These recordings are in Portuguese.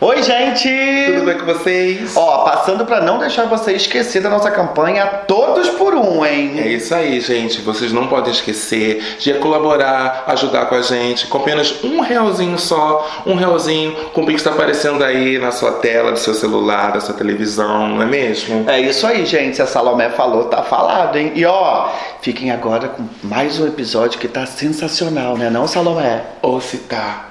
Oi, gente! Tudo bem com vocês? Ó, passando pra não deixar você esquecer da nossa campanha Todos por Um, hein? É isso aí, gente. Vocês não podem esquecer de colaborar, ajudar com a gente, com apenas um realzinho só, um realzinho com o Pix tá aparecendo aí na sua tela, do seu celular, da sua televisão, não é mesmo? É isso aí, gente. Se a Salomé falou, tá falado, hein? E ó, fiquem agora com mais um episódio que tá sensacional, né não, Salomé? Ou se tá.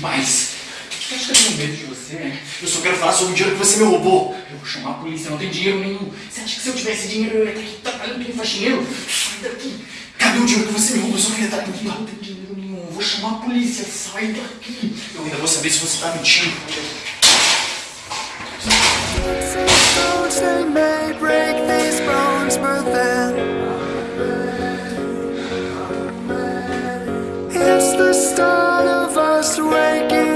Em paz. Você acha que eu tenho medo de você, né? Eu só quero falar sobre o dinheiro que você me roubou. Eu vou chamar a polícia, não tenho dinheiro nenhum. Você acha que se eu tivesse dinheiro eu ia estar aqui trabalhando que faxineiro? Sai daqui. Cadê o dinheiro que você me roubou? Eu só queria estar aqui. Não tenho dinheiro nenhum. Eu vou chamar a polícia. Sai daqui. Eu ainda vou saber se você tá mentindo. it's the start of us waking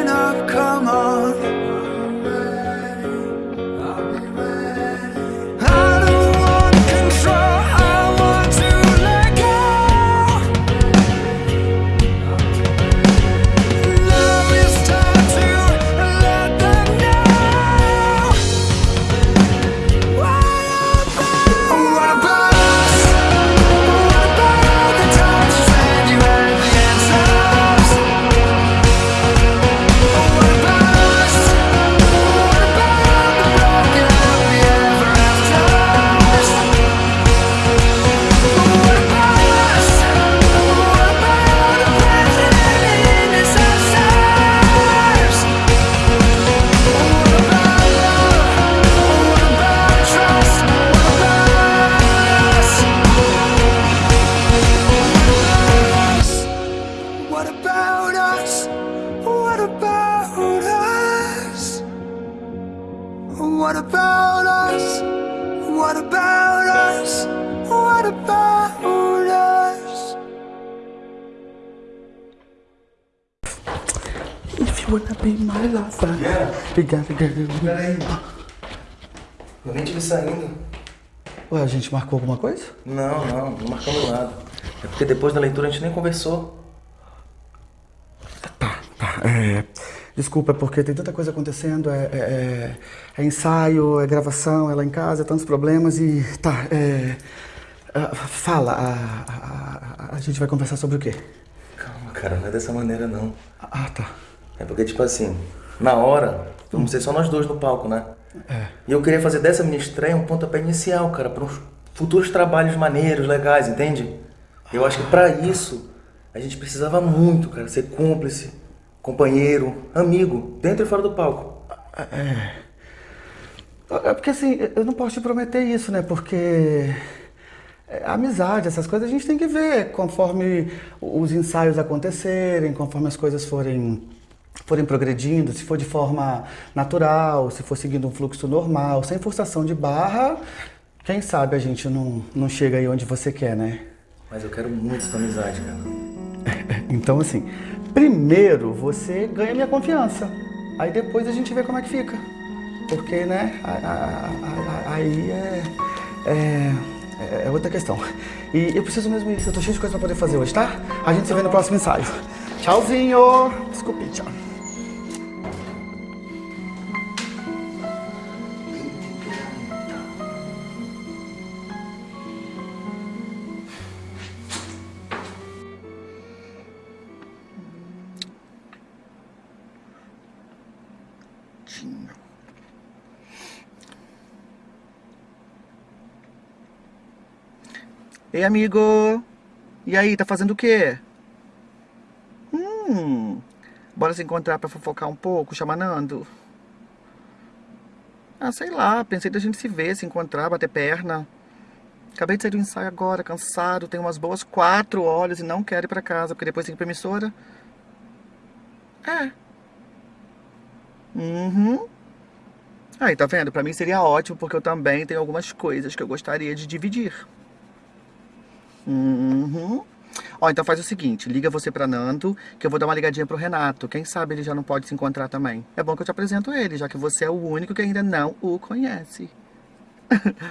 gente marcou alguma coisa? Não, não, não marcamos nada. É porque depois da leitura a gente nem conversou. Tá, tá. É, desculpa, é porque tem tanta coisa acontecendo. É, é- é- é ensaio, é gravação, é lá em casa, é tantos problemas e. Tá, é. ah, fala, a, a- a- gente vai conversar sobre o quê? Calma, cara, não é dessa maneira não. Ah, tá. É porque, tipo assim, na hora, vamos ser só nós dois no palco, né? É. E eu queria fazer dessa minha estreia um pontapé inicial, cara, para uns futuros trabalhos maneiros, legais, entende? Eu acho que pra isso a gente precisava muito, cara, ser cúmplice, companheiro, amigo, dentro e fora do palco. É porque assim, eu não posso te prometer isso, né? Porque é, amizade, essas coisas a gente tem que ver conforme os ensaios acontecerem, conforme as coisas forem forem progredindo, se for de forma natural, se for seguindo um fluxo normal, sem forçação de barra, quem sabe a gente não, não chega aí onde você quer, né? Mas eu quero muito essa amizade, cara. Então assim, primeiro você ganha minha confiança, aí depois a gente vê como é que fica. Porque, né, aí é, é, é outra questão. E eu preciso mesmo ir, eu tô cheio de coisa pra poder fazer hoje, tá? A gente se vê no próximo ensaio. Tchauzinho! Desculpe, tchau. Ei, amigo! E aí, tá fazendo o quê? Hum, bora se encontrar pra fofocar um pouco, chama Nando? Ah, sei lá, pensei da gente se ver, se encontrar, bater perna. Acabei de sair do ensaio agora, cansado, tenho umas boas quatro horas e não quero ir pra casa, porque depois tem que ir pra emissora. É. Uhum. Aí, tá vendo? Pra mim seria ótimo, porque eu também tenho algumas coisas que eu gostaria de dividir. Uhum. Ó, então faz o seguinte, liga você pra Nando, que eu vou dar uma ligadinha pro Renato. Quem sabe ele já não pode se encontrar também. É bom que eu te apresento ele, já que você é o único que ainda não o conhece.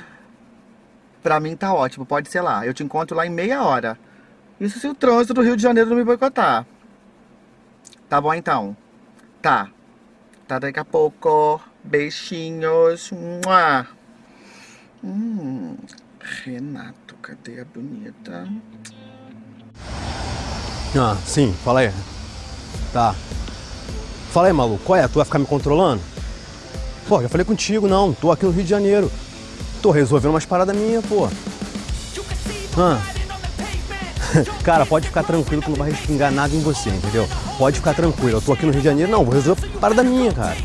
pra mim tá ótimo, pode ser lá. Eu te encontro lá em meia hora. Isso se o trânsito do Rio de Janeiro não me boicotar. Tá bom então. Tá. Tá daqui a pouco. Beijinhos. Mua. Hum, Renato, cadê a bonita? Ah, sim, fala aí. Tá. Fala aí, maluco, qual é? Tu vai ficar me controlando? Pô, já falei contigo, não. Tô aqui no Rio de Janeiro. Tô resolvendo umas paradas minhas, pô. Ah. Cara, pode ficar tranquilo que não vai respingar nada em você, entendeu? Pode ficar tranquilo. Eu tô aqui no Rio de Janeiro, não. Vou resolver parada minha, cara.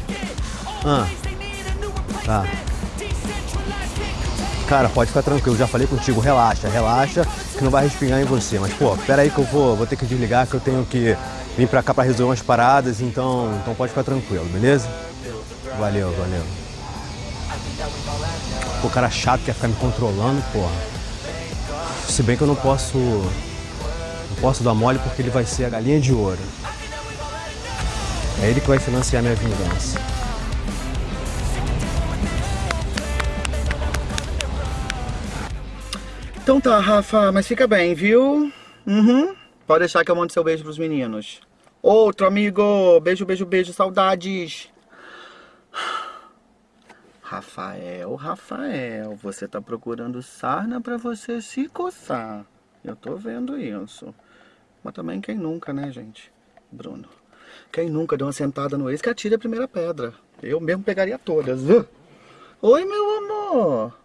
Ah. Tá. Cara, pode ficar tranquilo, já falei contigo, relaxa, relaxa, que não vai respingar em você. Mas, pô, pera aí que eu vou, vou ter que desligar, que eu tenho que vir pra cá pra resolver umas paradas, então, então pode ficar tranquilo, beleza? Valeu, valeu. Pô, cara chato quer ficar me controlando, porra. Se bem que eu não posso. Não posso dar mole porque ele vai ser a galinha de ouro. É ele que vai financiar minha vingança. Então tá, Rafa, mas fica bem, viu? Uhum. Pode deixar que eu mando seu beijo pros meninos. Outro amigo, beijo, beijo, beijo, saudades. Rafael, Rafael, você tá procurando sarna pra você se coçar. Eu tô vendo isso. Mas também quem nunca, né, gente? Bruno. Quem nunca deu uma sentada no ex que atire a primeira pedra. Eu mesmo pegaria todas. Oi, meu amor.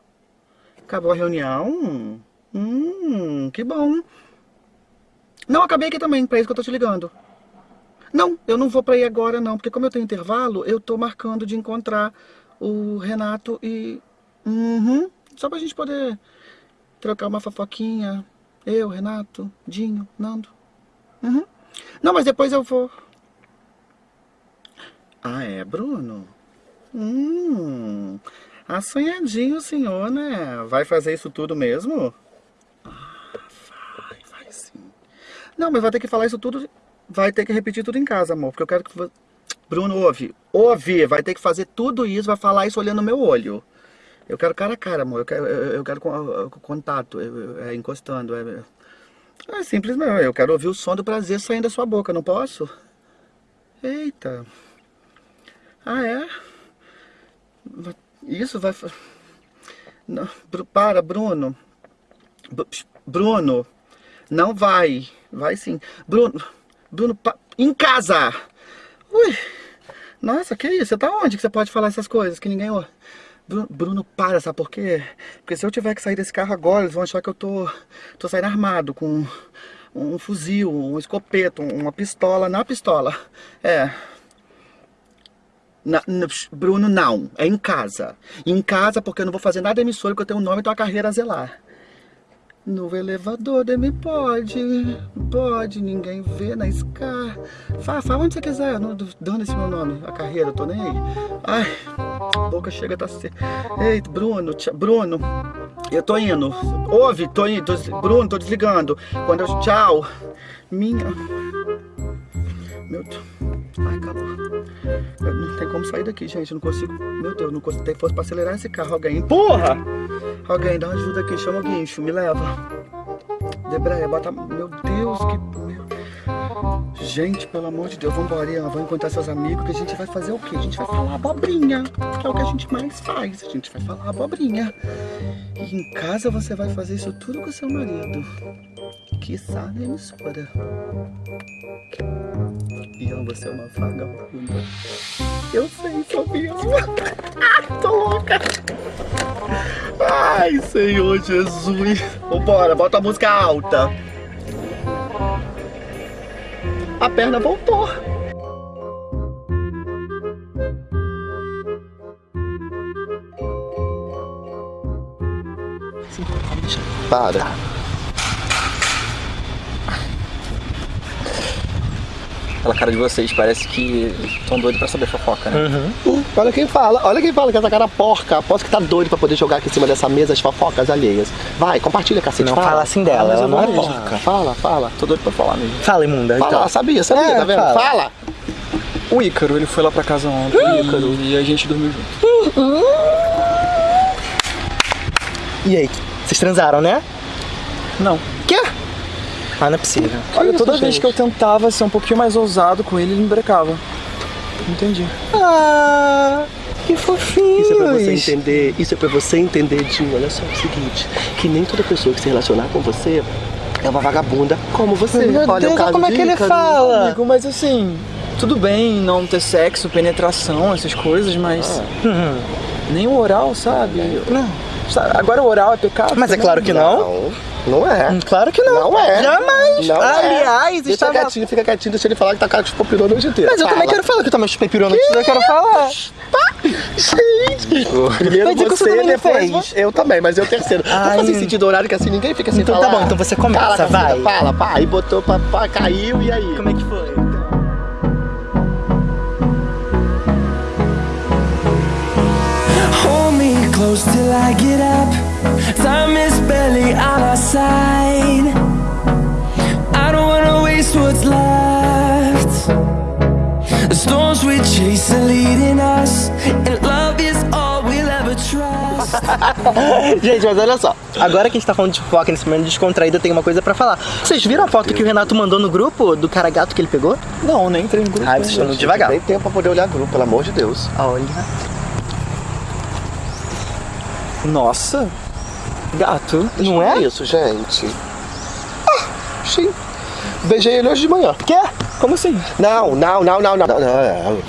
Acabou a reunião? Hum, que bom. Não, acabei aqui também, pra isso que eu tô te ligando. Não, eu não vou pra ir agora não, porque como eu tenho intervalo, eu tô marcando de encontrar o Renato e... Uhum, só pra gente poder trocar uma fofoquinha. Eu, Renato, Dinho, Nando. Uhum. Não, mas depois eu vou... Ah, é, Bruno? Hum, assanhadinho o senhor, né? Vai fazer isso tudo mesmo? Ah, vai, vai sim. Não, mas vai ter que falar isso tudo, vai ter que repetir tudo em casa, amor, porque eu quero que... Bruno, ouve, ouve, vai ter que fazer tudo isso, vai falar isso olhando no meu olho. Eu quero cara a cara, amor, eu quero, eu, quero con- contato, eu- é, encostando, é... É simples mesmo, eu quero ouvir o som do prazer saindo da sua boca, não posso? Eita... Ah, é? Isso vai... Não, para, Bruno. Bruno, não vai. Vai sim. Bruno, Bruno, em casa! Ui, nossa, que isso? Você tá onde que você pode falar essas coisas que ninguém... Bruno, para, sabe por quê? Porque se eu tiver que sair desse carro agora, eles vão achar que eu tô, tô saindo armado com um fuzil, um escopeto, uma pistola na pistola. É, na- na- Bruno, não. É em casa. Em casa, porque eu não vou fazer nada emissora, porque eu tenho um nome e tenho uma carreira a zelar. No elevador, Demi, pode. Pode, ninguém vê na escada. Fala, fala onde você quiser, não dando esse meu nome. A carreira, eu tô nem aí. Ai, boca chega, tá se... Ei, Bruno, tia- Bruno, eu tô indo. Ouve, tô indo. tô Bruno, tô desligando. Quando eu... Tchau. Minha... Meu Deus. Ai. Eu não tem como sair daqui, gente. Eu não consigo. Meu Deus, não consigo ter força pra acelerar esse carro. Alguém. Porra! Alguém, dá ajuda aqui. Chama o guincho, me leva. Debreia, bota. Meu Deus, que. Gente, pelo amor de Deus, vambora, Ian. Vamos encontrar seus amigos. Que a gente vai fazer o quê? A gente vai falar abobrinha. Que é o que a gente mais faz. A gente vai falar abobrinha. E em casa você vai fazer isso tudo com seu marido. Quiçá na emissora. Você é uma vagabunda. Eu sei, sou mesmo. Ah, tô louca. Ai, Senhor Jesus. Vambora, bota a música alta. A perna voltou. Para. Pela cara de vocês, parece que estão doidos pra saber fofoca, né? Hum, olha quem fala, olha quem fala que essa cara porca. Aposto que tá doido pra poder jogar aqui em cima dessa mesa as fofocas alheias. Vai, compartilha, cacete. Não fala. fala assim dela, ela não é porca. Fala, fala. Tô doido pra falar mesmo. Fala, imunda. Fala, então. sabia, sabia, É, tá vendo? fala. Fala. O Ícaro, ele foi lá pra casa ontem e, e a gente dormiu junto. E aí, vocês transaram, né? Não. Ah, não é possível. Olha, isso, toda vez gente? que eu tentava ser um pouquinho mais ousado com ele, ele me brecava. Entendi. Ah, que fofinho. Isso é pra você entender, isso é pra você entender, Dinho. Olha só, é o seguinte, que nem toda pessoa que se relacionar com você é uma vagabunda como você. Meu olha Deus, o caso como é que ele fala? Amigo, mas assim, tudo bem não ter sexo, penetração, essas coisas, mas Uhum. nem o oral, sabe? Não. Agora o oral é pecado. Mas é também? claro que não. Não, não é. Hum, Claro que não. Não é. Jamais. Não é. Aliás, Deixa estava... quietinho, fica quietinho, deixa ele falar que tá cara de popirou a noite inteira. Mas eu também Fala. quero falar que eu também chupei piru antes, eu quero falar. Gente! Primeiro Mas você, você também não depois fez. Eu também, mas eu terceiro. Ai. Vamos fazer sentido horário que assim ninguém fica sem Então falar. tá bom, então você começa, vai. Fala, pá, aí botou pra, pra caiu e aí? Como é que foi? Close till I get up. Time is barely on our side. I don't wanna waste what's left. The storms we chase are leading us, and love is all we'll ever trust. Gente, mas olha só. Agora que a gente tá falando de foca nesse momento descontraído, eu tenho uma coisa pra falar. Vocês viram a foto que o Renato mandou no grupo do cara gato que ele pegou? Não, nem entrei no grupo. Ai, vocês estão muito devagar. Tem tempo pra poder olhar grupo, pelo amor de Deus. Olha. Nossa. Gato. Não é? isso, gente? Ah, sim. Beijei ele hoje de manhã. Quê? Como assim? Não, não, não, não, não. não, não.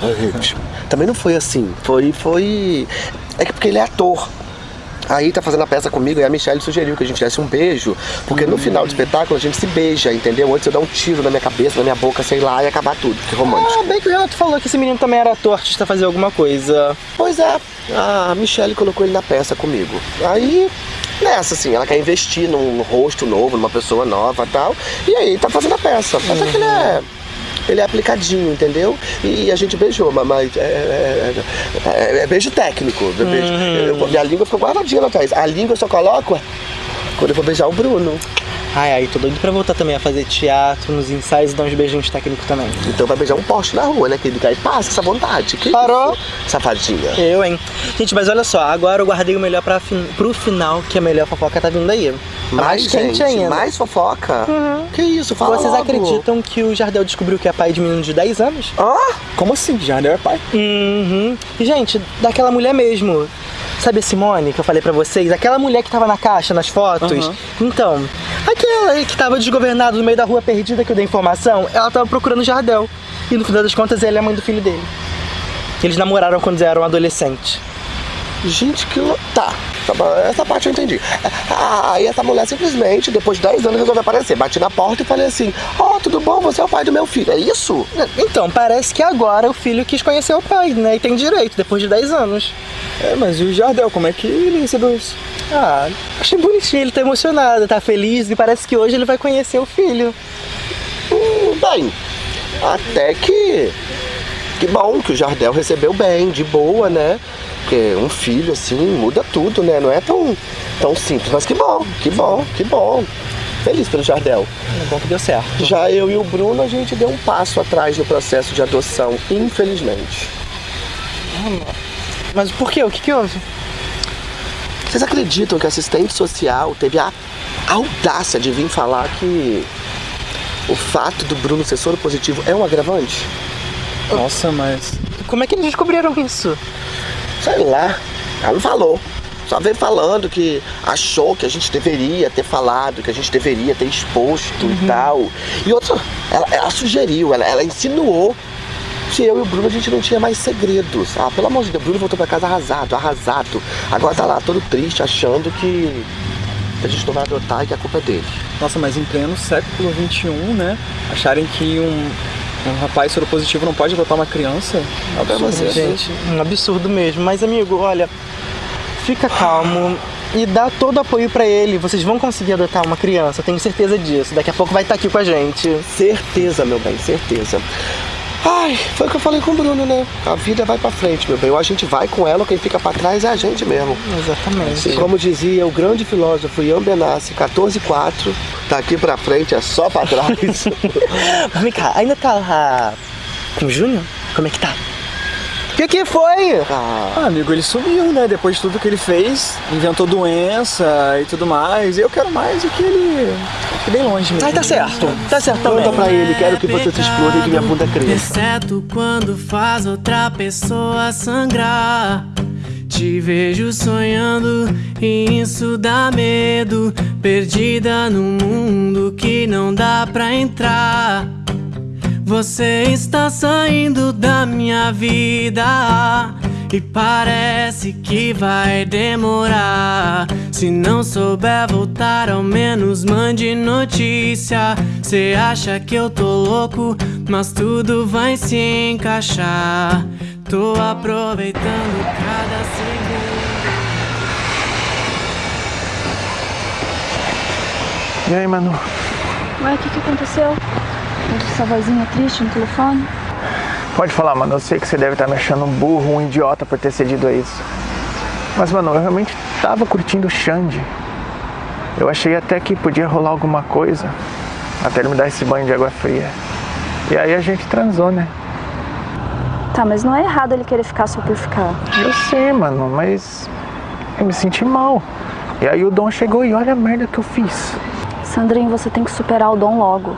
Também não foi assim. Foi, foi. É que porque ele é ator. Aí tá fazendo a peça comigo e a Michelle sugeriu que a gente desse um beijo, porque no final do espetáculo a gente se beija, entendeu? Antes eu dar um tiro na minha cabeça, na minha boca, sei lá, e acabar tudo. Que romântico. Ah, bem que o Renato falou que esse menino também era ator, artista, fazer alguma coisa. Pois é, a Michelle colocou ele na peça comigo. Aí, nessa, assim, ela quer investir num rosto novo, numa pessoa nova e tal. E aí tá fazendo a peça. Até que ele é. Ele é aplicadinho, entendeu? E a gente beijou, mas- mas é, é- é- é beijo técnico. é beijo- eu- minha língua ficou guardadinha lá atrás. A língua eu só coloco quando eu vou beijar o Bruno. Ai, ai, tô doido pra voltar também a fazer teatro, nos ensaios e dar uns beijinhos técnicos também. Então vai beijar um poste na rua, né, querido? Aí passa essa vontade. Que Parou? isso, Safadinha. Eu, hein? Gente, mas olha só, agora eu guardei o melhor pra fin... pro final, que a melhor fofoca tá vindo aí. Mais quente gente, ainda. mais fofoca. Que isso, fala Vocês logo. acreditam que o Jardel descobriu que é pai de menino de 10 anos? Ah, Como assim? Já é pai? Uhum. E, gente, daquela mulher mesmo. Sabe a Simone que eu falei pra vocês? Aquela mulher que tava na caixa, nas fotos? Então, aquela aí que tava desgovernada no meio da rua perdida que eu dei informação, ela tava procurando o Jardel. E no final das contas, ela é a mãe do filho dele. Eles namoraram quando eram adolescentes. Gente, que lou- Tá, tá essa parte eu entendi. Ah, Aí essa mulher simplesmente, depois de 10 anos, resolveu aparecer. Bati na porta e falei assim: Ó, tudo bom? Você é o pai do meu filho. É isso? Então, parece que agora o filho quis conhecer o pai, né? E tem direito, depois de 10 anos. É, mas e o Jardel, como é que ele recebeu isso? Ah, achei bonitinho, ele tá emocionado, tá feliz e parece que hoje ele vai conhecer o filho. Hum, bem, até que. Que bom que o Jardel recebeu bem, de boa, né? Porque um filho assim muda tudo, né? Não é tão, tão simples, mas que bom, que bom, que bom. Feliz pelo Jardel. É bom que deu certo. Já eu e o Bruno, a gente deu um passo atrás no processo de adoção, infelizmente. Mas por quê? O que que houve? Vocês acreditam que a assistente social teve a audácia de vir falar que o fato do Bruno ser soro positivo é um agravante? Nossa, mas. Como é que eles descobriram isso? Sei lá, ela não falou. Só veio falando que achou que a gente deveria ter falado, que a gente deveria ter exposto e tal. E outra, ela, ela sugeriu, ela, ela insinuou que eu e o Bruno a gente não tinha mais segredos. Ah, pelo amor de Deus, o Bruno voltou pra casa arrasado, arrasado. Agora tá lá todo triste, achando que a gente não vai adotar e que a culpa é dele. Nossa, mas em pleno século XXI, né? Acharem que um, um rapaz soropositivo não pode adotar uma criança? É absurdo. você. Gente, um absurdo mesmo. Mas, amigo, olha, fica calmo. e dá todo o apoio pra ele. Vocês vão conseguir adotar uma criança, eu tenho certeza disso. Daqui a pouco vai estar aqui com a gente. Certeza, meu bem, certeza. Ai, foi o que eu falei com o Bruno, né? A vida vai pra frente, meu bem. Ou a gente vai com ela, ou quem fica pra trás é a gente mesmo. Exatamente. E como dizia o grande filósofo Ian Benassi, 14.4, daqui pra frente é só pra trás. Vem cá, ainda tá lá com o Júnior? Como é que tá? O que que foi? Ah, amigo, ele sumiu, né? Depois de tudo que ele fez, inventou doença e tudo mais. Eu quero mais é que ele fique bem longe mesmo. Ai, tá certo. Tá certo também. Conta pra ele, quero que você se exploda e que minha bunda cresça. Exceto quando faz outra pessoa sangrar. Te vejo sonhando e isso dá medo. Perdida num mundo que não dá pra entrar. Você está saindo da minha vida e parece que vai demorar. Se não souber voltar, ao menos mande notícia. Cê acha que eu tô louco, mas tudo vai se encaixar. Tô aproveitando cada segundo. E aí, Manu? Ué, o que, que aconteceu? Essa vozinha triste no telefone? Pode falar, mano. Eu sei que você deve estar me achando um burro, um idiota por ter cedido a isso. Mas, mano, eu realmente tava curtindo o Xande. Eu achei até que podia rolar alguma coisa. Até ele me dar esse banho de água fria. E aí a gente transou, né? Tá, mas não é errado ele querer ficar só por ficar. Eu sei, mano, mas eu me senti mal. E aí o Dom chegou e olha a merda que eu fiz. Sandrinho, você tem que superar o dom logo.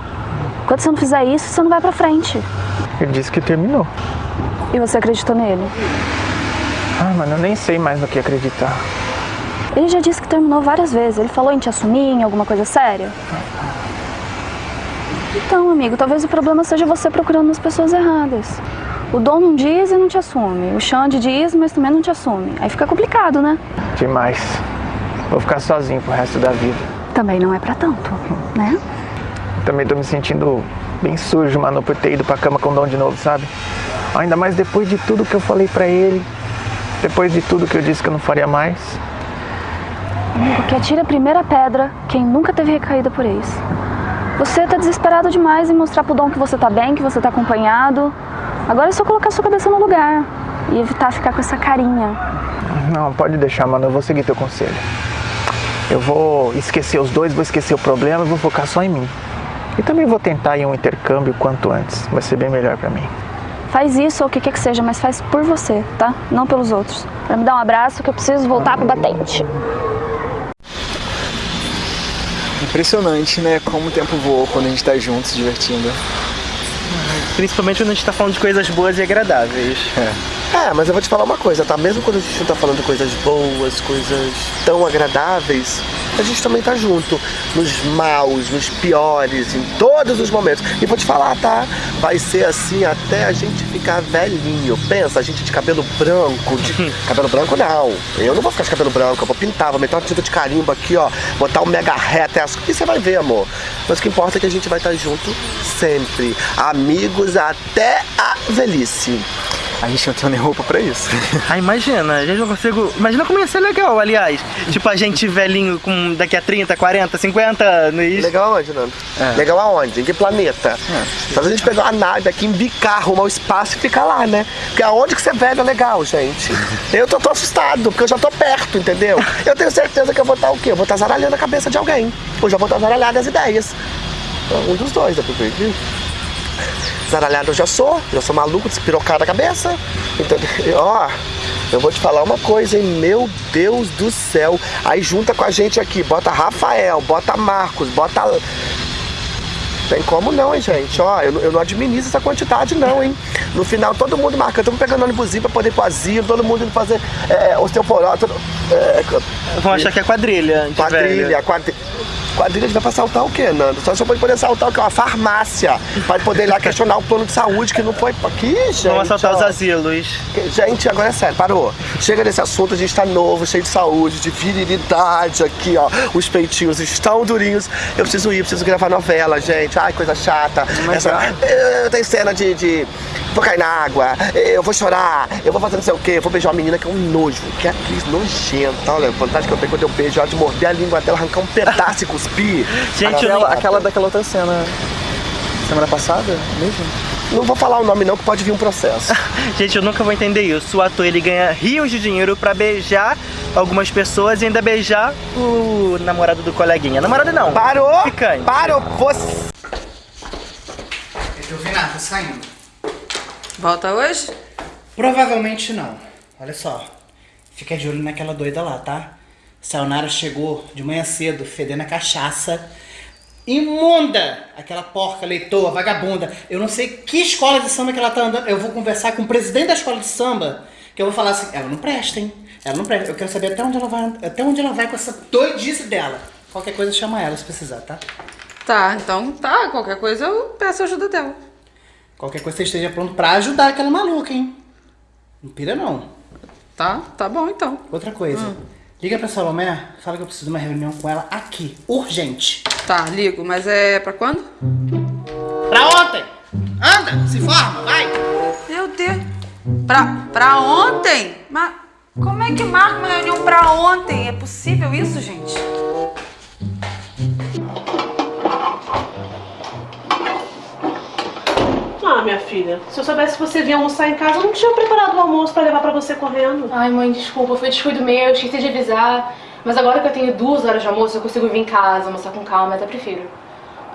Quando você não fizer isso, você não vai pra frente. Ele disse que terminou. E você acreditou nele? Ah, mano, eu nem sei mais no que acreditar. Ele já disse que terminou várias vezes. Ele falou em te assumir, em alguma coisa séria? Então, amigo, talvez o problema seja você procurando as pessoas erradas. O Dom não diz e não te assume. O Xande diz, mas também não te assume. Aí fica complicado, né? Demais. Vou ficar sozinho pro resto da vida. Também não é pra tanto, né? Também tô me sentindo bem sujo, mano, por ter ido pra cama com o Dom de novo, sabe? Ainda mais depois de tudo que eu falei pra ele. Depois de tudo que eu disse que eu não faria mais. Amigo, que atira a primeira pedra quem nunca teve recaída por ex. Você tá desesperado demais em mostrar pro Dom que você tá bem, que você tá acompanhado. Agora é só colocar sua cabeça no lugar e evitar ficar com essa carinha. Não, pode deixar, mano, eu vou seguir teu conselho. Eu vou esquecer os dois, vou esquecer o problema e vou focar só em mim. E também vou tentar ir um intercâmbio quanto antes. Vai ser bem melhor pra mim. Faz isso ou o que quer que seja, mas faz por você, tá? Não pelos outros. Pra me dar um abraço que eu preciso voltar pro batente. Impressionante, né? Como o tempo voa quando a gente tá junto, se divertindo. Principalmente quando a gente tá falando de coisas boas e agradáveis. É, mas eu vou te falar uma coisa, tá? Mesmo quando a gente não tá falando coisas boas, coisas tão agradáveis, a gente também tá junto. Nos maus, nos piores, em todos os momentos. E vou te falar, tá? Vai ser assim até a gente ficar velhinho. Pensa, a gente de cabelo branco. De... cabelo branco não. Eu não vou ficar de cabelo branco, eu vou pintar, vou meter uma tinta de carimbo aqui, ó. Botar um mega reta. E você vai ver, amor. Mas o que importa é que a gente vai estar junto sempre. Amigos até a velhice. A gente não tem nem roupa pra isso. Ah, imagina, a gente não consigo. Imagina como ia ser legal, aliás. Tipo, a gente velhinho com daqui a 30, 40, 50 anos. Legal aonde, Nando? Legal aonde? Em que planeta? Só se a gente pegar uma nave aqui, embicar, arrumar o espaço e ficar lá, né? Porque aonde que você velho é legal, gente? Eu tô, tô assustado, porque eu já tô perto, entendeu? Eu tenho certeza que eu vou estar o quê? Eu vou estar zaralhando a cabeça de alguém. Ou já vou estar zaralhando as ideias. Um dos dois, dá pra ver aqui. Zaralhado eu já sou, já sou maluco, despirocado a cabeça. Então, ó, eu vou te falar uma coisa, hein? Meu Deus do céu. Aí junta com a gente aqui, bota Rafael, bota Marcos, bota. Tem como não, hein, gente? Ó, eu, não- eu não administro essa quantidade, não, hein? No final, todo mundo marcando, mundo pegando ônibusinho pra poder ir pro asilo, todo mundo indo fazer é, osteoporose. Todo, é, Vão achar que é quadrilha. Quadrilha, quadrilha. Quadrilha vai pra assaltar o quê, Nando? Só só pode poder assaltar o quê? Uma farmácia. Pra poder ir lá questionar o plano de saúde que não foi aqui, gente. Vamos assaltar ó. os asilos. Gente, agora é sério, parou. Chega desse assunto, a gente tá novo, cheio de saúde, de virilidade aqui, ó. Os peitinhos estão durinhos. Eu preciso ir, preciso gravar novela, gente. Ai, coisa chata. Essa, eu tenho cena de, de. Vou cair na água, eu vou chorar, eu vou fazer não sei o quê, eu vou beijar uma menina que é um nojo, que é atriz nojenta. Olha, a que eu tenho quando eu beijo ela de morder a língua dela, arrancar um pedaço e cuspir. aquela, aquela daquela outra cena. Semana passada mesmo? Não vou falar o nome não, que pode vir um processo. Gente, eu nunca vou entender isso. O ator ele ganha rios de dinheiro pra beijar algumas pessoas e ainda beijar o namorado do coleguinha. Namorado não. Parou! Ficante. Parou! Você. Eu vi nada, saindo. Volta hoje? Provavelmente não. Olha só. Fica de olho naquela doida lá, tá? Sayonara chegou de manhã cedo, fedendo a cachaça. Imunda! Aquela porca leitoa, vagabunda. Eu não sei que escola de samba que ela tá andando. Eu vou conversar com o presidente da escola de samba, que eu vou falar assim, ela não presta, hein? Ela não presta. Eu quero saber até onde ela vai, até onde ela vai com essa doidice dela. Qualquer coisa chama ela se precisar, tá? Tá, então tá. Qualquer coisa eu peço ajuda dela. Qualquer coisa você esteja pronto pra ajudar aquela maluca, hein? Não pira não. Tá, tá bom então. Outra coisa. Liga pra Salomé, fala que eu preciso de uma reunião com ela aqui. Urgente. Tá, ligo, mas é pra quando? Pra ontem! Anda, se forma, vai! Meu Deus. Pra, pra ontem? Mas como é que marca uma reunião pra ontem? É possível isso, gente? Ah, minha filha, se eu soubesse que você vinha almoçar em casa, eu não tinha preparado o almoço pra levar pra você correndo. Ai, mãe, desculpa, foi descuido meu, esqueci de avisar. Mas agora que eu tenho duas horas de almoço, eu consigo vir em casa, almoçar com calma, até prefiro.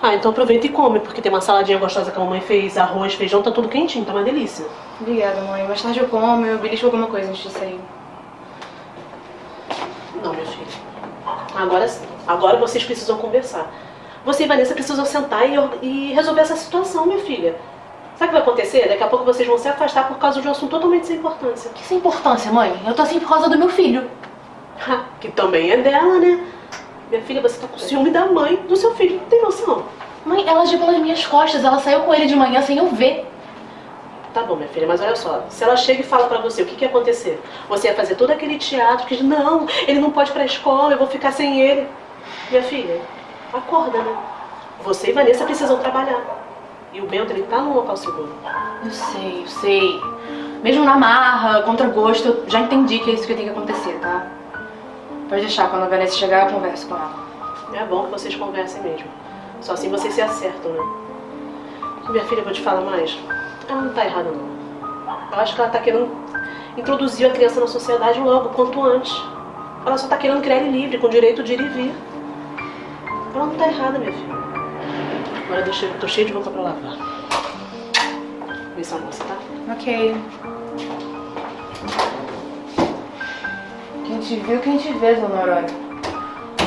Ah, então aproveita e come, porque tem uma saladinha gostosa que a mamãe fez, arroz, feijão, tá tudo quentinho, tá uma delícia. Obrigada, mãe. Mais tarde eu como, eu belisco alguma coisa antes de sair. Não, minha filha. Agora sim. Agora vocês precisam conversar. Você e Vanessa precisam sentar e, e resolver essa situação, minha filha. Sabe o que vai acontecer? Daqui a pouco vocês vão se afastar por causa de um assunto totalmente sem importância. Que sem importância, mãe? Eu tô assim por causa do meu filho. que também é dela, né? Minha filha, você tá com ciúme da mãe do seu filho, não tem noção? Mãe, ela agiu pelas minhas costas, ela saiu com ele de manhã sem eu ver. Tá bom, minha filha, mas olha só, se ela chega e fala pra você o que, que ia acontecer, você ia fazer todo aquele teatro que diz, não, ele não pode ir pra escola, eu vou ficar sem ele. Minha filha, acorda, né? Você e Vanessa precisam trabalhar. E o Bento, ele tá num local seguro. Eu sei, eu sei. Mesmo na marra, contra gosto, eu já entendi que é isso que tem que acontecer, tá? Pode deixar, quando a Vanessa chegar eu converso com ela. É bom que vocês conversem mesmo. Só assim vocês se acertam, né? Minha filha, eu vou te falar mais. Ela não tá errada, não. Eu acho que ela tá querendo introduzir a criança na sociedade logo, quanto antes. Ela só tá querendo criar ele livre, com direito de ir e vir. Ela não tá errada, minha filha. Agora eu tô cheio de roupa pra lavar. Vê se almoça, tá? Ok. Quem te viu, quem te vê, dona Aurora.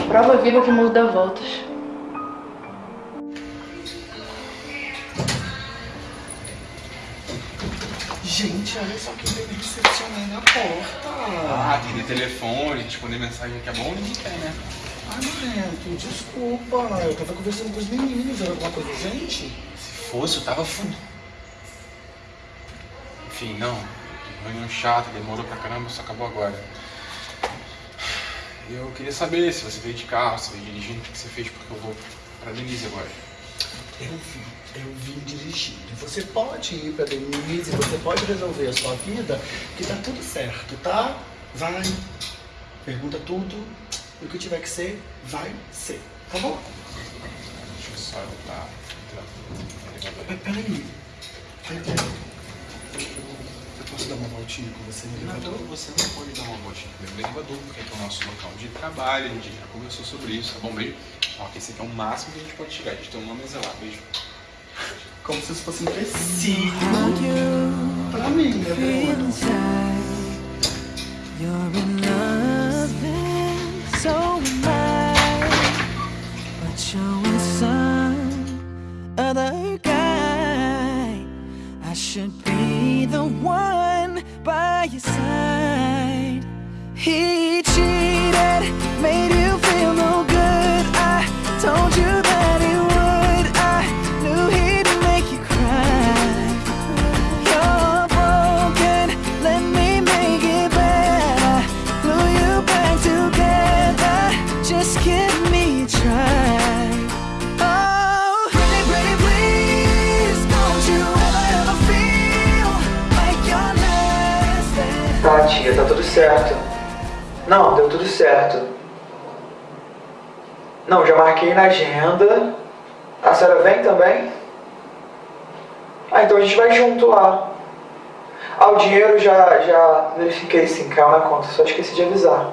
Prova viva que o mundo dá voltas. Gente, olha só que bebê recepcionei na porta. Ah, atender telefone, responder mensagem que é bom, ninguém quer, né? Ai, Neto, desculpa. Eu tava conversando com os meninos. Era alguma coisa urgente? Se fosse, eu tava fundo. Enfim, não. Reunião chata, demorou pra caramba, só acabou agora. Eu queria saber se você veio de carro, se veio dirigindo, o que você fez, porque eu vou pra Denise agora. Eu vim, eu vim dirigindo. Você pode ir pra Denise, você pode resolver a sua vida, que tá tudo certo, tá? Vai, pergunta tudo, e o que tiver que ser, vai ser, tá bom? Deixa eu só tá entrando. Pe- Peraí, peraí. Eu posso dar uma voltinha com você no Não, elevador? você não pode dar uma voltinha comigo no elevador, porque aqui é o nosso local de trabalho, a gente já conversou sobre isso, tá bom? Beijo. Ó, esse aqui é o máximo que a gente pode chegar, a gente tem uma mesa lá, beijo. Como se isso fosse um empecilho pra mim, né, Bruno? You're in love should be the one by your side. He cheated, made you feel no good. I told tudo certo. Não, deu tudo certo. Não, já marquei na agenda. A senhora vem também? Ah, então a gente vai junto lá. Ah, o dinheiro já, já verifiquei sim, caiu na conta, só esqueci de avisar.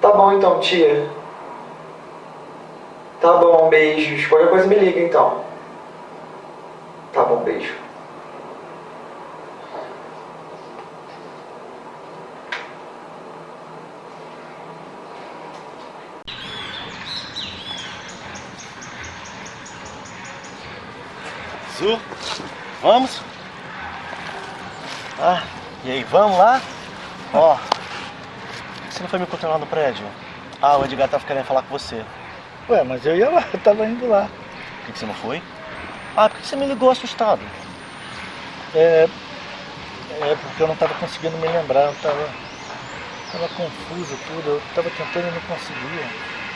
Tá bom então, tia. Tá bom, beijos. Qualquer coisa me liga então. Tá bom, beijo. Vamos? Ah, e aí, vamos lá? Ó, você não foi me encontrar lá no prédio? Ah, o Edgar tava querendo falar com você. Ué, mas eu ia lá, eu tava indo lá. Por que, que você não foi? Ah, por que você me ligou assustado? É. É porque eu não tava conseguindo me lembrar, eu tava. Tava confuso tudo, eu tava tentando e não conseguia.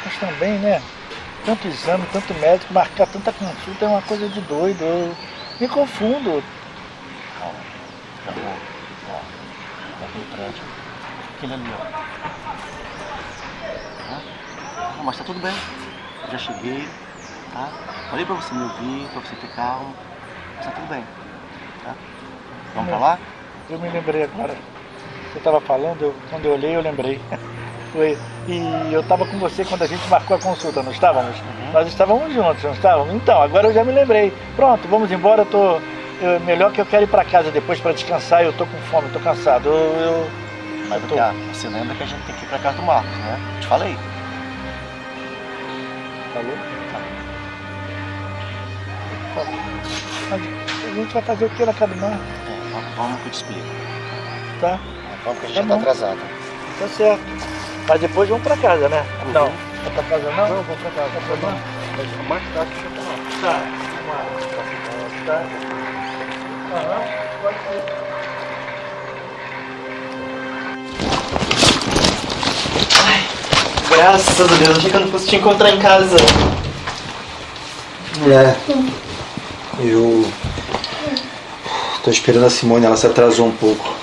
Mas também, né? Tanto exame, tanto médico, marcar tanta consulta é uma coisa de doido. Eu me confundo. Calma, calma. Ó, prédio. Aquele ali, ó. Tá? Não, mas tá tudo bem. Eu já cheguei, tá? Falei pra você me ouvir, pra você ter calma. Mas tá tudo bem, tá? Vamos pra lá? Eu me lembrei agora. Você tava falando, eu, quando eu olhei eu lembrei. E eu tava com você quando a gente marcou a consulta, não estávamos? Nós estávamos juntos, não estávamos? Então, agora eu já me lembrei. Pronto, vamos embora, eu tô. eu- melhor que eu quero ir pra casa depois pra descansar, eu tô com fome, tô cansado. Eu. eu Mas eu tô- você lembra que a gente tem que ir pra casa do Marcos, né? Eu te falei. Falou? Mas a gente vai fazer o que na casa do Marcos? É, vamos- que eu te explico. Tá? Vamos que a gente Tá já tá atrasado. Tá certo. Mas depois vamos pra casa, né? Não. Vai pra casa não? Não, vamos pra casa. Tá bom? Mas mais tarde você tá lá. Tá. Vamos lá. Tá. Aham, pode ser. Graças a Deus, achei que eu não fosse te encontrar em casa. É. Eu. Tô esperando a Simone, ela se atrasou um pouco.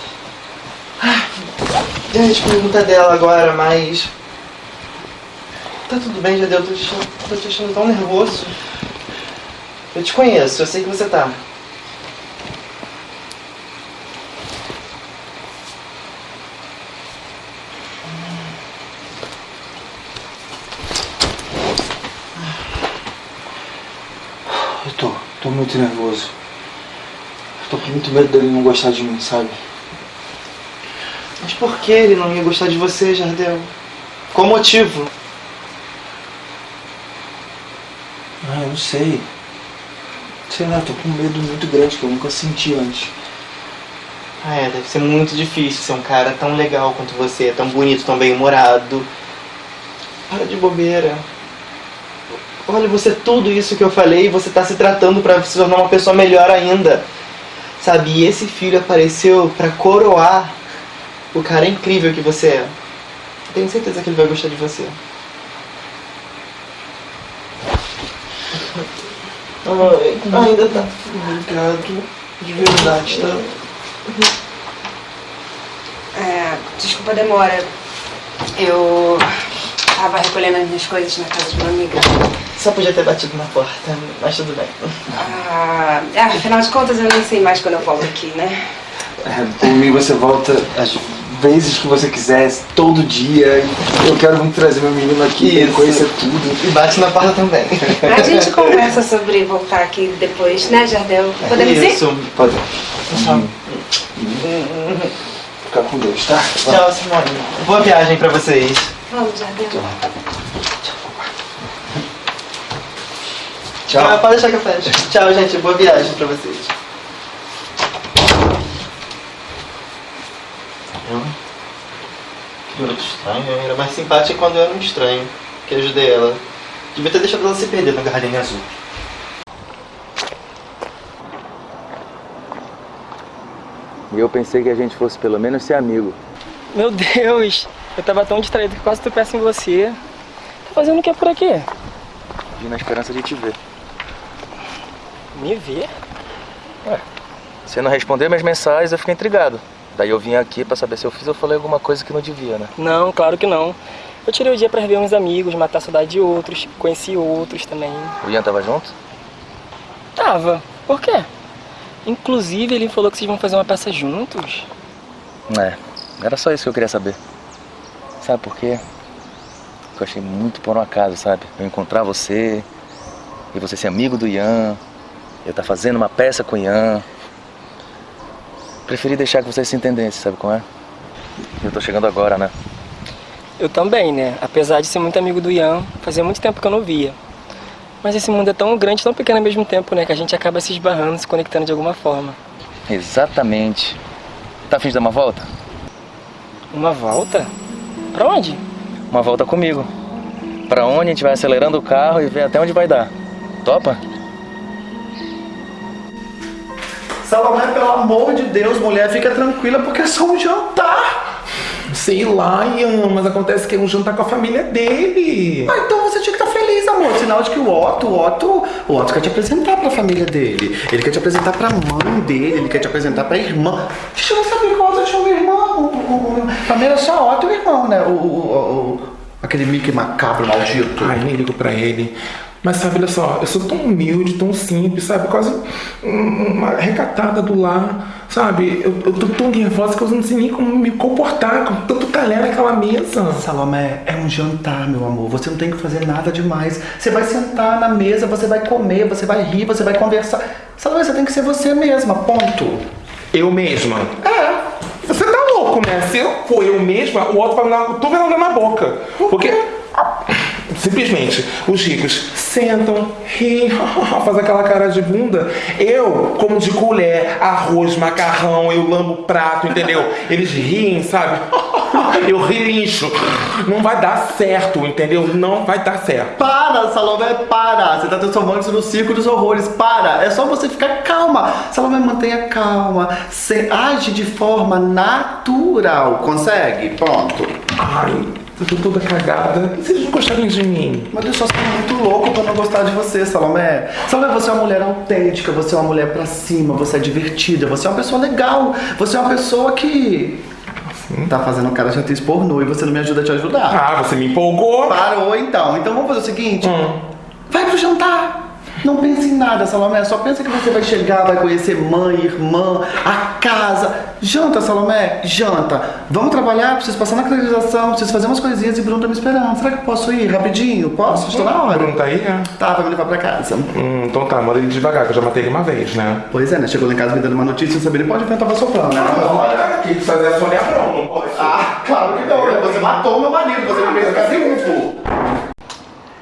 Eu ia te perguntar dela agora, mas. Tá tudo bem, Jadeu, eu tô te tô te achando tão nervoso. Eu te conheço, eu sei que você tá. Eu tô, tô muito nervoso. Eu tô com muito medo dele não gostar de mim, sabe? Mas por que ele não ia gostar de você, Jardel? Qual o motivo? Ah, eu não sei. Sei lá, tô com um medo muito grande que eu nunca senti antes. Ah, é, deve ser muito difícil ser um cara tão legal quanto você, tão bonito, tão bem-humorado. Para de bobeira. Olha, você tudo isso que eu falei, você tá se tratando pra se tornar uma pessoa melhor ainda. Sabe, e esse filho apareceu pra coroar o cara incrível que você é. Tenho certeza que ele vai gostar de você. Ai, ainda tá. Obrigado. De verdade, tá? É, desculpa a demora. Eu tava recolhendo as minhas coisas na casa de uma amiga. Só podia ter batido na porta, mas tudo bem. Ah, é, afinal de contas, eu nem sei mais quando eu volto aqui, né? É, por mim você volta às vezes que você quiser, todo dia. Eu quero muito trazer meu menino aqui, Isso. conhecer tudo. E bate na porta também. A gente conversa sobre voltar aqui depois, né, Jardel? Podemos ir? Isso. Pode. Fica com Deus, tá? Tchau, Simone. Boa viagem pra vocês. Vamos, Jardel. Tchau. Ah, pode deixar que eu fecho. Tchau, gente. Boa viagem pra vocês. Eu? Que garoto estranho. Eu era mais simpática quando eu era um estranho. Que ajudei ela. Devia ter deixado ela se perder na garrafinha azul. E eu pensei que a gente fosse pelo menos ser amigo. Meu Deus, eu tava tão distraído que quase tropeço em você. Tá fazendo o que por aqui? Vim na esperança de te ver. Me ver? Ué, você não respondeu minhas mensagens, eu fiquei intrigado. Daí eu vim aqui pra saber se eu fiz ou falei alguma coisa que não devia, né? Não, claro que não. Eu tirei o dia pra rever uns amigos, matar a saudade de outros, conheci outros também. O Ian tava junto? Tava. Por quê? Inclusive, ele falou que vocês vão fazer uma peça juntos. É, era só isso que eu queria saber. Sabe por quê? Porque eu achei muito por um acaso, sabe? Eu encontrar você e você ser amigo do Ian, eu tá fazendo uma peça com o Ian. Preferi deixar que vocês se entendessem, sabe como é? Eu tô chegando agora, né? Eu também, né? Apesar de ser muito amigo do Ian, fazia muito tempo que eu não via. Mas esse mundo é tão grande, tão pequeno ao mesmo tempo, né? Que a gente acaba se esbarrando, se conectando de alguma forma. Exatamente. Tá afim de dar uma volta? Uma volta? Pra onde? Uma volta comigo. Pra onde a gente vai acelerando o carro e ver até onde vai dar. Topa? Salomé, pelo amor de Deus, mulher, fica tranquila porque é só um jantar. Sei lá, Ian, mas acontece que é um jantar com a família dele. Ah, então você tinha que estar feliz, amor. Sinal de que o Otto, o Otto, o Otto quer te apresentar pra família dele. Ele quer te apresentar pra mãe dele, ele quer te apresentar pra irmã. Deixa eu não tinha um irmão. O, o, o, pra era só Otto e o irmão, né? O, o- o- aquele Mickey macabro maldito. Ai, nem ligo pra ele. Mas sabe, olha só, eu sou tão humilde, tão simples, sabe? Quase um- uma recatada do lar, sabe? Eu, eu tô tão nervosa que eu não sei nem como me comportar com tanto talher naquela mesa. Salomé, é um jantar, meu amor. Você não tem que fazer nada demais. Você vai sentar na mesa, você vai comer, você vai rir, você vai conversar. Salomé, você tem que ser você mesma, ponto. Eu mesma? É. Você tá louco, né? Se eu for eu mesma, o outro vai me dar uma cotovelada na boca. Porque. Simplesmente, os ricos sentam, riem, fazem aquela cara de bunda. Eu, como de colher, arroz, macarrão, eu lambo prato, entendeu? Eles riem, sabe? Eu relincho. Não vai dar certo, entendeu? Não vai dar certo. Para, Salomé, para! Você tá transformando isso no circo dos horrores. Para! É só você ficar calma. Salomé, mantenha calma. Você age de forma natural. Consegue? Pronto. Ai, eu tô toda cagada. E vocês não gostarem de mim? Mas eu só sou muito louco pra não gostar de você, Salomé. Salomé, você é uma mulher autêntica, você é uma mulher pra cima, você é divertida, você é uma pessoa legal, você é uma pessoa que. Tá fazendo cara de atriz pornô e você não me ajuda a te ajudar. Ah, você me empolgou. Parou então. Então vamos fazer o seguinte: vai pro jantar. Não pense em nada, Salomé. Só pensa que você vai chegar, vai conhecer mãe, irmã, a casa. Janta, Salomé, janta. Vamos trabalhar, preciso passar na acreditação, preciso fazer umas coisinhas e Bruno tá me esperando. Será que eu posso ir rapidinho? Posso? Estou na hora. Bruno tá aí, é? Tá, vai me levar pra casa. Hum, então tá, manda ele devagar, que eu já matei ele uma vez, né? Pois é, né? Chegou lá em casa me dando uma notícia, não sabia nem pode inventar soprando, né? Tem que fazer a Sônia Abrão, não pode. Ah, claro que não, né? Você matou meu marido, você me fez ficar triunfo.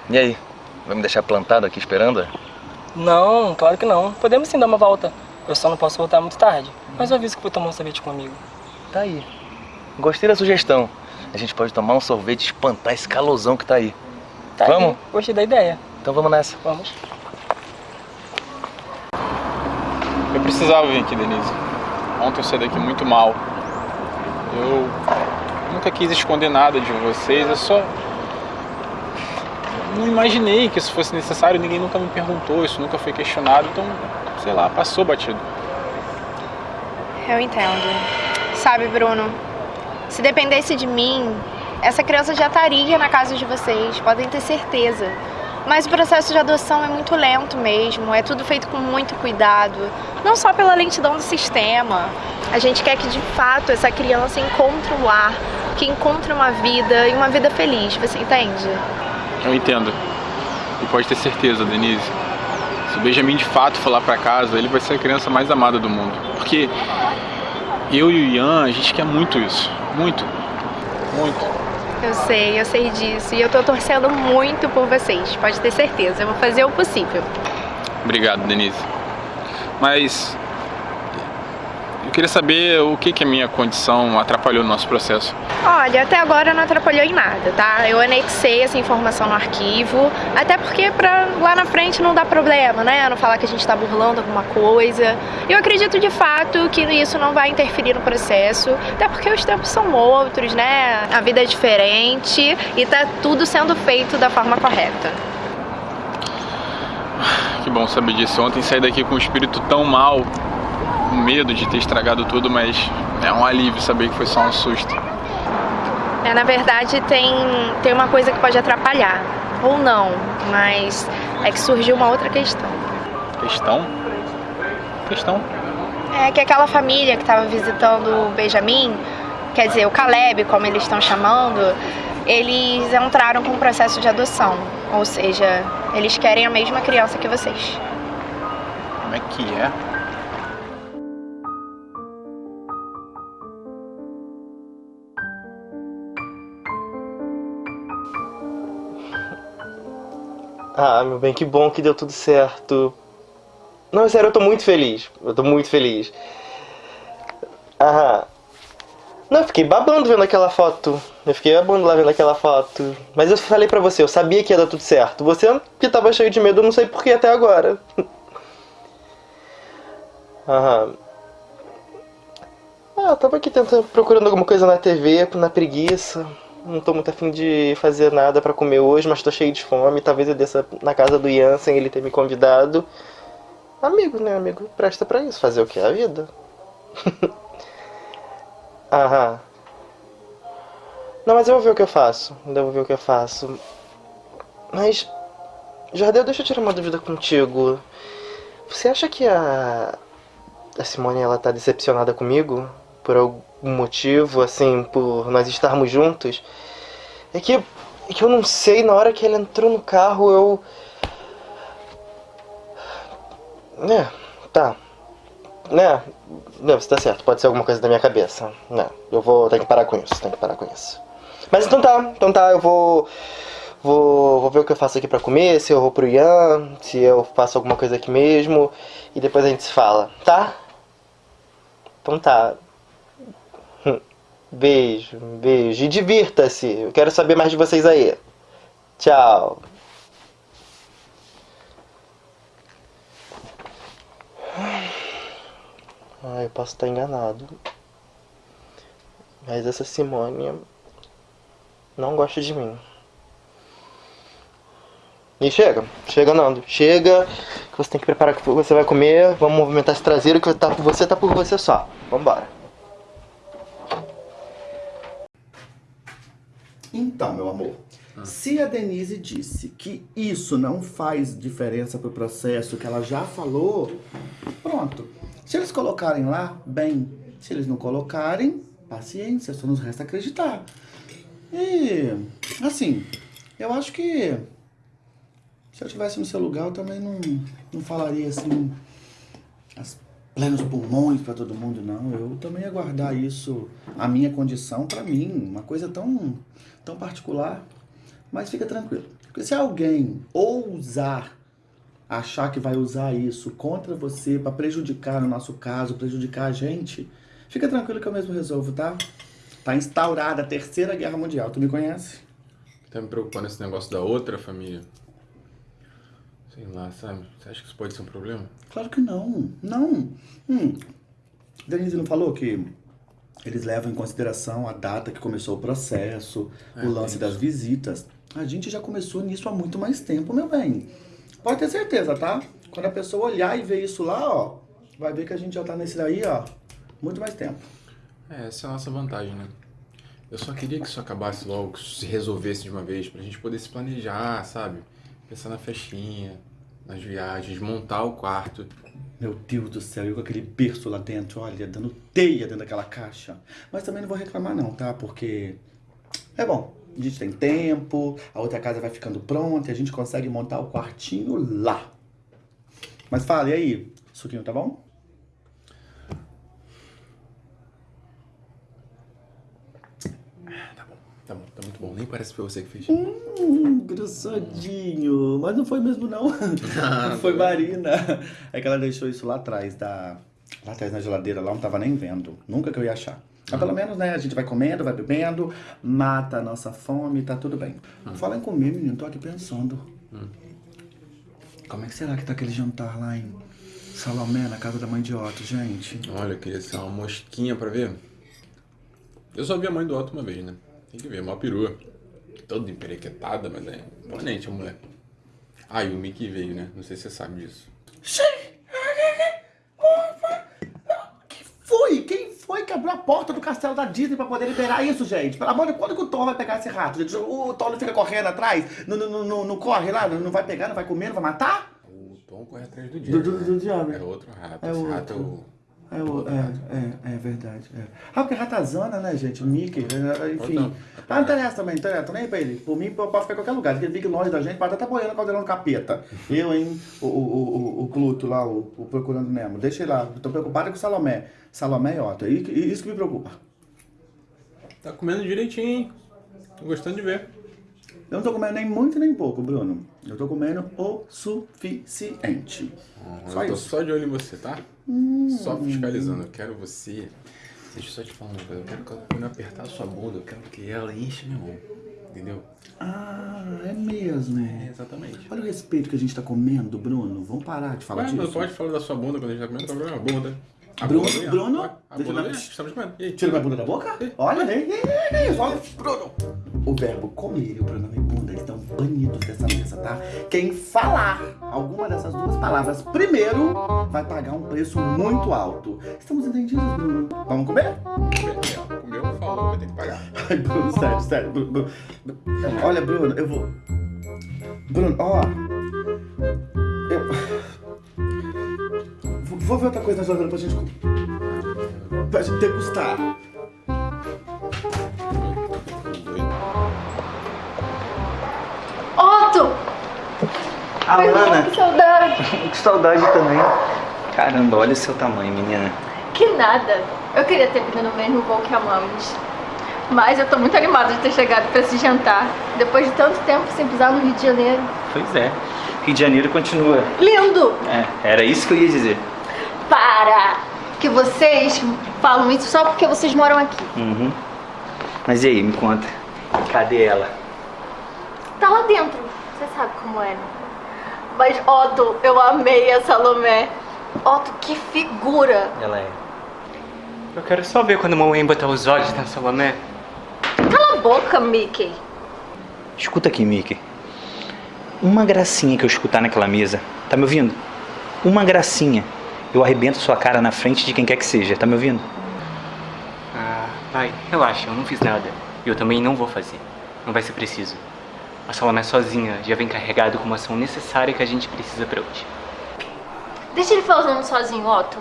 E aí? Vai me deixar plantado aqui esperando? Não, claro que não. Podemos sim dar uma volta. Eu só não posso voltar muito tarde. Mas eu aviso que vou tomar um sorvete comigo. Tá aí. Gostei da sugestão. A gente pode tomar um sorvete e espantar esse calosão que tá aí. Tá vamos? aí. Gostei da ideia. Então vamos nessa. Vamos. Eu precisava vir aqui, Denise. Ontem eu saí daqui muito mal. Eu nunca quis esconder nada de vocês, eu só. Não imaginei que isso fosse necessário, ninguém nunca me perguntou, isso nunca foi questionado, então, sei lá, passou batido. Eu entendo. Sabe, Bruno, se dependesse de mim, essa criança já estaria na casa de vocês, podem ter certeza. Mas o processo de adoção é muito lento mesmo, é tudo feito com muito cuidado, não só pela lentidão do sistema. A gente quer que de fato essa criança encontre um lar, que encontre uma vida e uma vida feliz, você entende? Eu entendo. E pode ter certeza, Denise. Se o Benjamin de fato for lá pra casa, ele vai ser a criança mais amada do mundo. Porque eu e o Ian, a gente quer muito isso. Muito. Muito. Eu sei, eu sei disso. E eu tô torcendo muito por vocês, pode ter certeza. Eu vou fazer o possível. Obrigado, Denise. Mas eu queria saber o que, que a minha condição atrapalhou no nosso processo. Olha, até agora não atrapalhou em nada, tá? Eu anexei essa informação no arquivo, até porque pra lá na frente não dá problema, né? Não falar que a gente tá burlando alguma coisa. Eu acredito de fato que isso não vai interferir no processo, até porque os tempos são outros, né? A vida é diferente e tá tudo sendo feito da forma correta. Que bom saber disso. Ontem saí daqui com um espírito tão mal. com medo de ter estragado tudo, mas é um alívio saber que foi só um susto. É, na verdade, tem, tem uma coisa que pode atrapalhar. Ou não, mas é que surgiu uma outra questão. Questão? Questão? É que aquela família que estava visitando o Benjamin, quer dizer, o Caleb, como eles estão chamando, eles entraram com o processo de adoção. Ou seja, eles querem a mesma criança que vocês. Como é que é? Ah, meu bem, que bom que deu tudo certo. Não, sério, eu tô muito feliz. Eu tô muito feliz. Aham. Não, eu fiquei babando vendo aquela foto. Eu fiquei babando lá vendo aquela foto. Mas eu falei pra você, eu sabia que ia dar tudo certo. Você que tava cheio de medo, eu não sei por que até agora. Aham. Ah, eu tava aqui tentando, procurando alguma coisa na TV, na preguiça. Não tô muito afim de fazer nada pra comer hoje, mas tô cheio de fome. Talvez eu desça na casa do Ian sem ele ter me convidado. Amigo, né, amigo? Presta pra isso. Fazer o que? A vida. Aham. Não, mas eu vou ver o que eu faço. Ainda vou ver o que eu faço. Mas, Jardel, deixa eu tirar uma dúvida contigo. Você acha que a, a Simone ela tá decepcionada comigo? Por algum motivo, assim, por nós estarmos juntos? É que, é que eu não sei, na hora que ela entrou no carro, eu. É, tá. Né? Não, você tá certo, pode ser alguma coisa da minha cabeça. Né? Eu vou ter que parar com isso, tenho que parar com isso. Mas então tá, então tá, eu vou. Vou, vou ver o que eu faço aqui pra comer, se eu vou pro Ian, se eu faço alguma coisa aqui mesmo. E depois a gente se fala, tá? Então tá. Beijo, beijo. E divirta-se. Eu quero saber mais de vocês aí. Tchau. Ah, eu posso estar enganado. Mas essa Simone não gosta de mim. E chega, chega Nando, chega, que você tem que preparar o que você vai comer, vamos movimentar esse traseiro que tá por você, tá por você só. Vambora. Então, meu amor, se a Denise disse que isso não faz diferença pro processo, que ela já falou, pronto. Se eles colocarem lá, bem. Se eles não colocarem, paciência, só nos resta acreditar. E, assim, eu acho que se eu estivesse no seu lugar, eu também não, não falaria assim, plenos pulmões pra todo mundo, não. Eu também ia guardar isso, a minha condição, pra mim, uma coisa tão, tão particular. Mas fica tranquilo, porque se alguém ousar achar que vai usar isso contra você pra prejudicar, no nosso caso, prejudicar a gente, fica tranquilo que eu mesmo resolvo, tá? Tá instaurada a terceira guerra mundial, tu me conhece? Tá me preocupando esse negócio da outra família? Sei lá, sabe? Você acha que isso pode ser um problema? Claro que não, não. Hum. Denise não falou que eles levam em consideração a data que começou o processo, É, o lance das visitas. A gente já começou nisso há muito mais tempo, meu bem. Pode ter certeza, tá? Quando a pessoa olhar e ver isso lá, ó, vai ver que a gente já tá nesse daí, ó, muito mais tempo. É, essa é a nossa vantagem, né? Eu só queria que isso acabasse logo, que isso se resolvesse de uma vez, pra gente poder se planejar, sabe? Pensar na festinha, nas viagens, montar o quarto. Meu Deus do céu, eu com aquele berço lá dentro, olha, dando teia dentro daquela caixa. Mas também não vou reclamar não, tá? Porque é bom, a gente tem tempo, a outra casa vai ficando pronta e a gente consegue montar o quartinho lá. Mas fala, e aí? Suquinho tá bom? Tá bom. Nem parece que foi você que fez. Hum, grossadinho. Mas não foi mesmo não. foi Marina. É que ela deixou isso lá atrás da... Lá atrás na geladeira, lá não tava nem vendo. Nunca que eu ia achar. Mas pelo menos, né, a gente vai comendo, vai bebendo, mata a nossa fome, tá tudo bem. Fala em comer, menino, tô aqui pensando. Como é que será que tá aquele jantar lá em Salomé, na casa da mãe de Otto, gente? Olha, eu queria ser uma mosquinha pra ver. Eu só vi a mãe do Otto uma vez, né? Tem que ver, mó perua. Toda emperequetada, mas é imponente a mulher. Ah, e o Mickey veio, né? Não sei se você sabe disso. quebrou a porta do castelo da Disney pra poder liberar isso, gente. Pelo amor de Deus, quando que o Thor vai pegar esse rato, gente? O Thor não fica correndo atrás, não, não, não, não corre lá, não vai pegar, não vai comer, não vai matar? O Tom corre atrás do Do, diabo. do, do diabo. É outro rato. É Esse outro. rato é o. É, o- é, é, é verdade. é. Ah, porque é ratazana, né, gente? Mickey, é, enfim. Ah, não interessa também, não interessa. Nem pra ele. Por mim, pode ficar em qualquer lugar. Aquele Big longe da gente, pode até estar boiando o caldeirão do capeta. Eu, hein? O, o, o, o Pluto lá, o, o Procurando Nemo. Deixa ele lá. Tô preocupado com o Salomé. Salomé e Otto. E, e isso que me preocupa. Tá comendo direitinho, hein? Tô gostando de ver. Eu não tô comendo nem muito nem pouco, Bruno. Eu tô comendo o suficiente. Só eu tô isso. só de olho em você, tá? Hum. Só fiscalizando. Eu quero você. Deixa eu só te falar uma coisa. Eu quero que quando eu apertar a sua bunda, eu quero que ela enche minha mão. Entendeu? Ah, é mesmo. É, exatamente. Olha o respeito que a gente tá comendo, Bruno. Vamos parar de falar Ué, disso. não pode falar da sua bunda quando a gente tá comendo, qual é o problema? Bunda. A Bruno, bunda, Bruno, A deixa bunda, é, estamos comendo. Tira minha bunda da boca? Olha, ei, ei, ei, ei, olha, Bruno. O verbo comer e o pronome bunda estão banidos dessa mesa, tá? Quem falar alguma dessas duas palavras primeiro vai pagar um preço muito alto. Estamos entendidos, Bruno? Vamos comer? Comeu, falou, vai ter que pagar. Ai, Bruno, sério, sério. Bruno, Bruno. Olha, Bruno, eu vou. Bruno, ó. Eu. Vou- ver outra coisa na geladeira pra gente. Pra gente degustar. Alana, Que saudade! que saudade também. Caramba, olha o seu tamanho, menina. Que nada! Eu queria ter vindo no mesmo voo que amamos. Mas eu tô muito animada de ter chegado pra esse jantar. Depois de tanto tempo sem pisar no Rio de Janeiro. Pois é, Rio de Janeiro continua. Lindo! É, era isso que eu ia dizer. Para! Que vocês falam isso só porque vocês moram aqui. Uhum. Mas e aí, me conta. Cadê ela? Tá lá dentro. Você sabe como é, né? Mas, Otto, eu amei a Salomé. Otto, que figura! Ela é. Eu quero só ver quando a mamãe botar os olhos na Salomé. Cala a boca, Mickey. Escuta aqui, Mickey. Uma gracinha que eu escutar naquela mesa. Tá me ouvindo? Uma gracinha. Eu arrebento sua cara na frente de quem quer que seja. Tá me ouvindo? Ah, vai, relaxa, eu não fiz nada. E eu também não vou fazer. Não vai ser preciso. A Salomé sozinha já vem carregado com uma ação necessária que a gente precisa pra hoje. Deixa ele falando sozinho, Otto.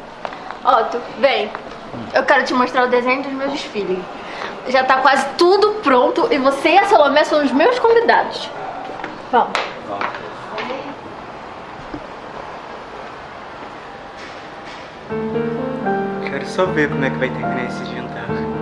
Otto, vem. Eu quero te mostrar o desenho dos meus desfiles. Já tá quase tudo pronto e você e a Salomé são os meus convidados. Vamos. Quero só ver como é que vai terminar esse jantar.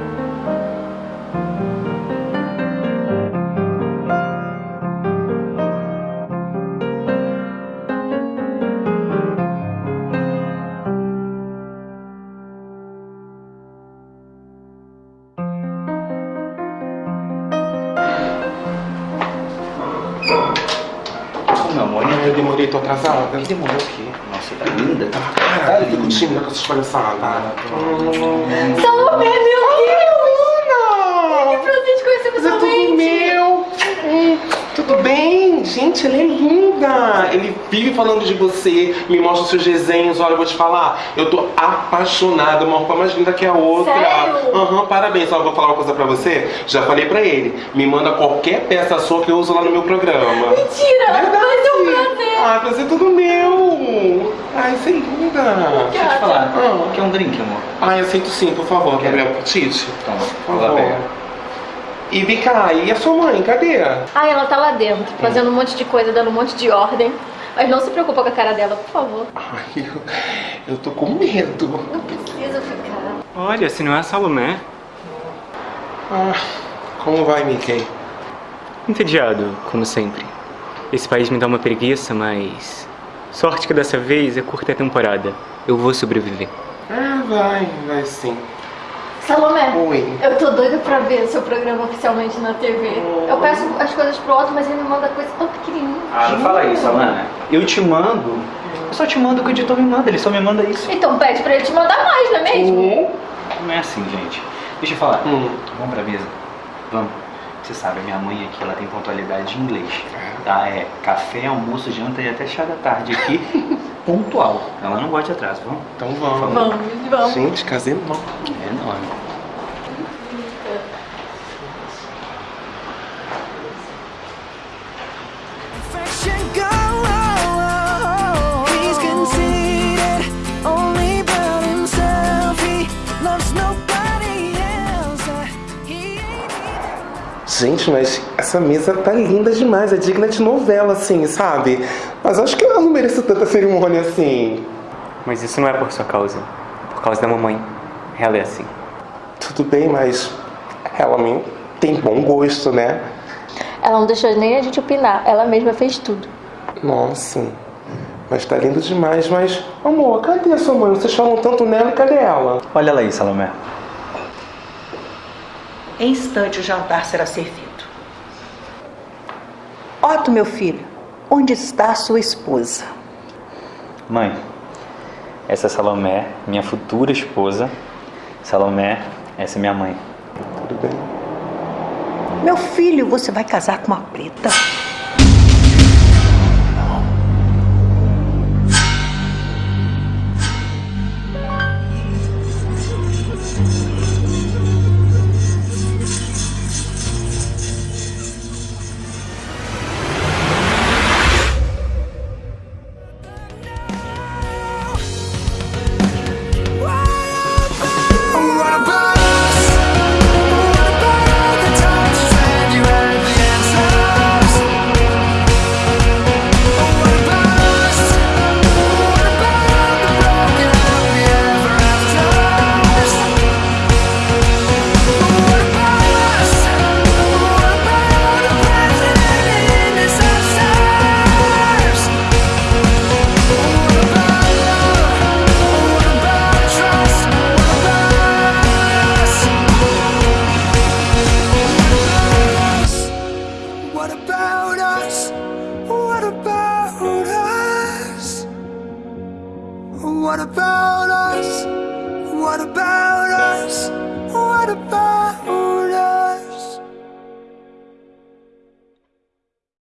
Atrasada. Demorou o quê? Nossa, tá linda. Cara, eu fico tímida com essas palhaçadas. Salomé, meu Deus! Que prazer te conhecer Mas é tudo meu! Hum, Tudo bem? Gente, ela é linda! Ele vive falando de você, me mostra os seus desenhos. Olha, eu vou te falar, eu tô apaixonada, uma roupa mais linda que a outra. Sério? Aham, parabéns. Só vou falar uma coisa pra você. Já falei pra ele, me manda qualquer peça sua que eu uso lá no meu programa. Mentira! Verdade. Ser um prazer! Ah, prazer é tudo meu! Ai, é linda! Deixa eu te falar. Quer um drink, amor? Ai, aceito sim, por favor, Gabriel Tite. Toma, Por favor. E Bica, e a sua mãe, cadê? Ah, ela tá lá dentro, fazendo um monte de coisa, dando um monte de ordem. Mas não se preocupa com a cara dela, por favor. Ai, eu, eu tô com medo. Não precisa ficar. Olha, se não é a Salomé. Ah, como vai, Mickey? Entediado, como sempre. Esse país me dá uma preguiça, mas. Sorte que dessa vez é curta temporada. Eu vou sobreviver. Ah, vai, vai sim. Salomé, Oi. eu tô doida pra ver seu programa oficialmente na TV. Eu peço as coisas pro Otto, mas ele me manda coisa tão pequenininha. Ah, não fala isso, Alana. Eu te mando. Eu só te mando o que o editor me manda, ele só me manda isso. Então pede pra ele te mandar mais, não é mesmo? Não é assim, gente. Deixa eu falar. Vamos pra mesa. Vamos. Você sabe, a minha mãe aqui, ela tem pontualidade em inglês. Tá? É café, almoço, janta e até chá da tarde aqui. pontual. Ela não gosta de atraso, vamos? Então vamos. Vamos, vamos. Gente, casei não. É enorme. Gente, mas essa mesa tá linda demais, é digna de novela, assim, sabe? Mas acho que eu não mereço tanta cerimônia assim. Mas isso não é por sua causa. Por causa da mamãe. Ela é assim. Tudo bem, mas ela me tem bom gosto, né? Ela não deixou nem a gente opinar, ela mesma fez tudo. Nossa, mas tá lindo demais, mas... Amor, cadê a sua mãe? Vocês falam tanto nela e cadê ela? Olha ela aí, Salomé. Em instante o jantar será servido. Otto, meu filho, onde está a sua esposa? Mãe, essa é Salomé, minha futura esposa. Salomé, essa é minha mãe. Tudo bem. Meu filho, você vai casar com uma preta.